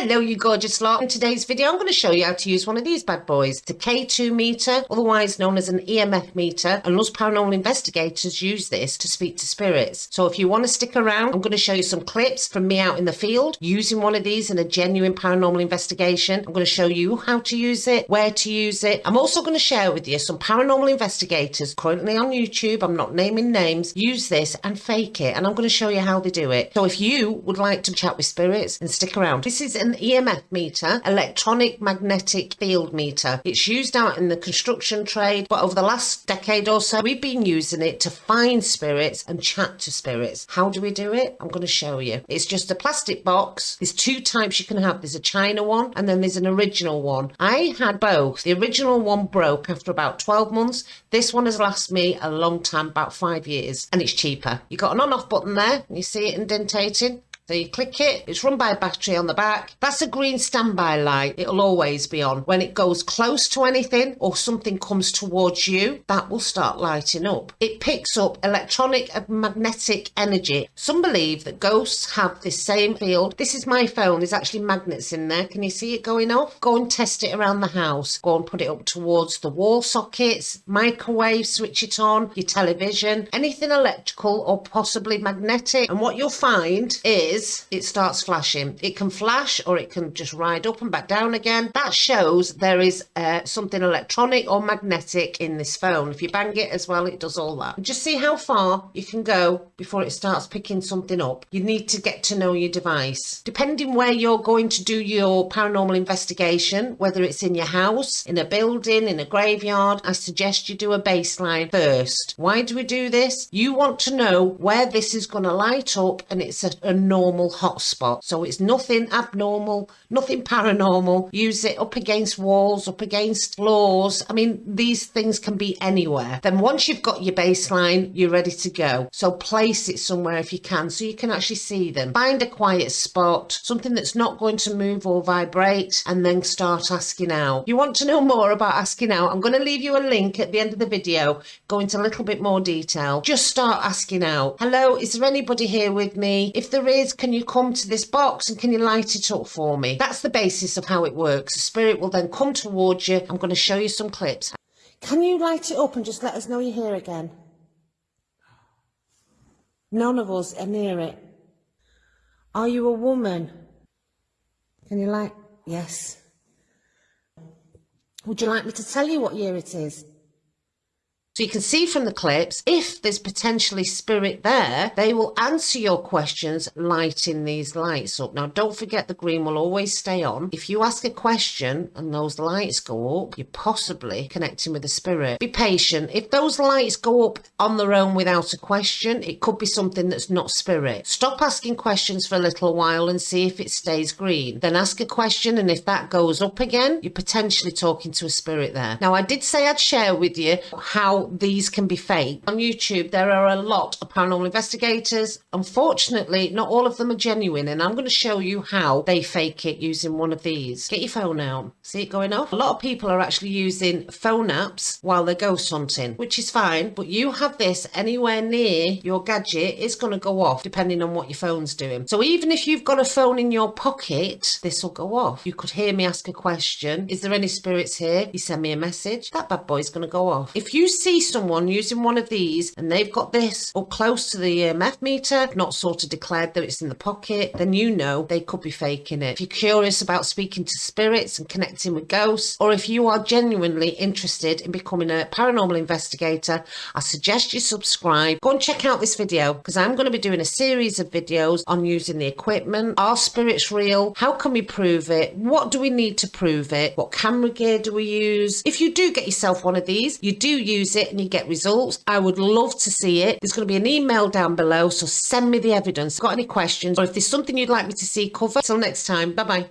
Hello you gorgeous lot. In today's video I'm going to show you how to use one of these bad boys. the K2 meter, otherwise known as an EMF meter and us paranormal investigators use this to speak to spirits. So if you want to stick around I'm going to show you some clips from me out in the field using one of these in a genuine paranormal investigation. I'm going to show you how to use it, where to use it. I'm also going to share with you some paranormal investigators currently on YouTube, I'm not naming names, use this and fake it and I'm going to show you how they do it. So if you would like to chat with spirits and stick around, this is an EMF meter, electronic magnetic field meter. It's used out in the construction trade, but over the last decade or so, we've been using it to find spirits and chat to spirits. How do we do it? I'm going to show you. It's just a plastic box. There's two types you can have. There's a China one and then there's an original one. I had both. The original one broke after about 12 months. This one has lasted me a long time, about five years, and it's cheaper. You've got an on-off button there. You see it indentating? So you click it, it's run by a battery on the back. That's a green standby light. It'll always be on. When it goes close to anything or something comes towards you, that will start lighting up. It picks up electronic and magnetic energy. Some believe that ghosts have this same field. This is my phone. There's actually magnets in there. Can you see it going off? Go and test it around the house. Go and put it up towards the wall sockets, microwave, switch it on, your television, anything electrical or possibly magnetic. And what you'll find is is it starts flashing. It can flash or it can just ride up and back down again. That shows there is uh, something electronic or magnetic in this phone. If you bang it as well, it does all that. Just see how far you can go before it starts picking something up. You need to get to know your device. Depending where you're going to do your paranormal investigation, whether it's in your house, in a building, in a graveyard, I suggest you do a baseline first. Why do we do this? You want to know where this is going to light up and it's a, a normal normal hotspot. So it's nothing abnormal, nothing paranormal. Use it up against walls, up against floors. I mean, these things can be anywhere. Then once you've got your baseline, you're ready to go. So place it somewhere if you can, so you can actually see them. Find a quiet spot, something that's not going to move or vibrate, and then start asking out. You want to know more about asking out? I'm going to leave you a link at the end of the video, go into a little bit more detail. Just start asking out. Hello, is there anybody here with me? If there is, can you come to this box and can you light it up for me? That's the basis of how it works. The spirit will then come towards you. I'm going to show you some clips. Can you light it up and just let us know you're here again? None of us are near it. Are you a woman? Can you light? Yes. Would you like me to tell you what year it is? So you can see from the clips, if there's potentially spirit there, they will answer your questions lighting these lights up. Now, don't forget the green will always stay on. If you ask a question and those lights go up, you're possibly connecting with the spirit. Be patient. If those lights go up on their own without a question, it could be something that's not spirit. Stop asking questions for a little while and see if it stays green. Then ask a question and if that goes up again, you're potentially talking to a spirit there. Now, I did say I'd share with you how these can be fake. On YouTube, there are a lot of paranormal investigators. Unfortunately, not all of them are genuine, and I'm going to show you how they fake it using one of these. Get your phone out. See it going off? A lot of people are actually using phone apps while they're ghost hunting, which is fine, but you have this anywhere near your gadget, it's going to go off depending on what your phone's doing. So even if you've got a phone in your pocket, this will go off. You could hear me ask a question. Is there any spirits here? You send me a message. That bad boy's going to go off. If you see see someone using one of these and they've got this up close to the uh, EMF meter, not sort of declared that it's in the pocket, then you know they could be faking it. If you're curious about speaking to spirits and connecting with ghosts, or if you are genuinely interested in becoming a paranormal investigator, I suggest you subscribe. Go and check out this video because I'm going to be doing a series of videos on using the equipment. Are spirits real? How can we prove it? What do we need to prove it? What camera gear do we use? If you do get yourself one of these, you do use it and you get results, I would love to see it. There's going to be an email down below, so send me the evidence. Got any questions or if there's something you'd like me to see covered? Till next time, bye bye.